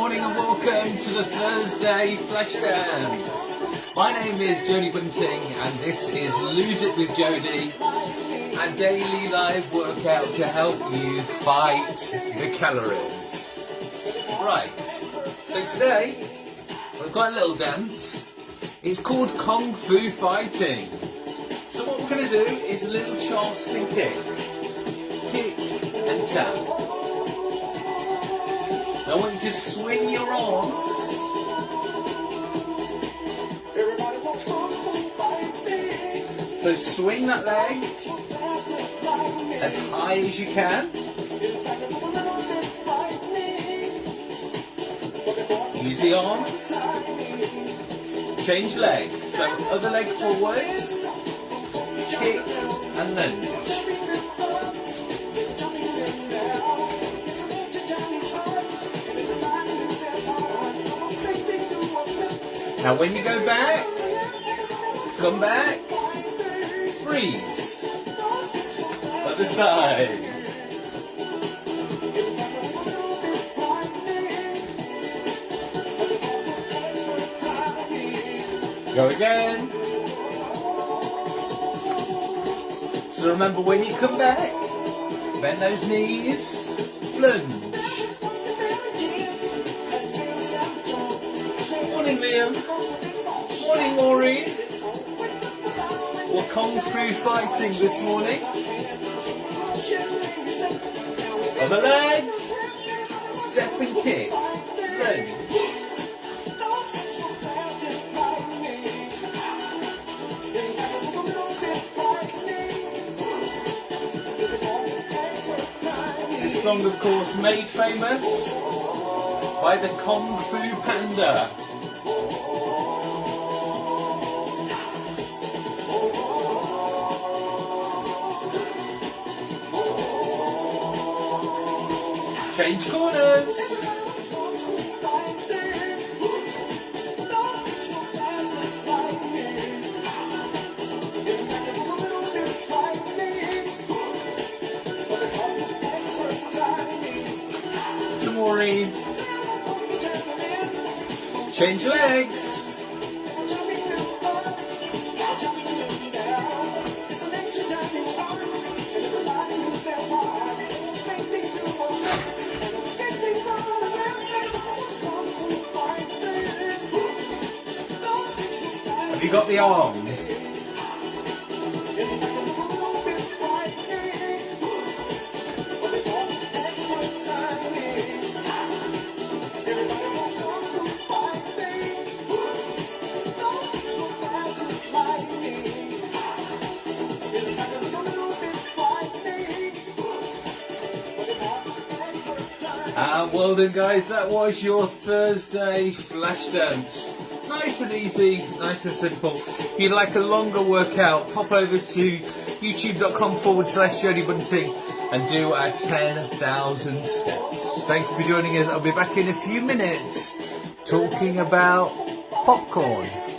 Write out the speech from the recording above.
morning and welcome to the Thursday Flash Dance. My name is Jody Bunting and this is Lose It with Jody, a daily live workout to help you fight the calories. Right, so today we've got a little dance. It's called Kung Fu Fighting. So what we're going to do is a little Charleston kick. Kick and tap. I want you to swing your arms. So swing that leg as high as you can. Use the arms. Change legs. So other leg forwards. Kick and lunge. Now when you go back, come back, freeze. Other side. Go again. So remember when you come back, bend those knees, lunge. Morning Liam. Morning Maureen. We're Kung Fu fighting this morning. Other leg. Step and kick. Lunge. This song of course made famous by the Kung Fu Panda. Change corners. Maureen. Change legs. You got the arms? Ah, well then guys, that was your Thursday flash dance. Nice and easy, nice and simple. If you'd like a longer workout, pop over to youtube.com forward slash Jody Bunting and do our 10,000 steps. Thank you for joining us. I'll be back in a few minutes talking about popcorn.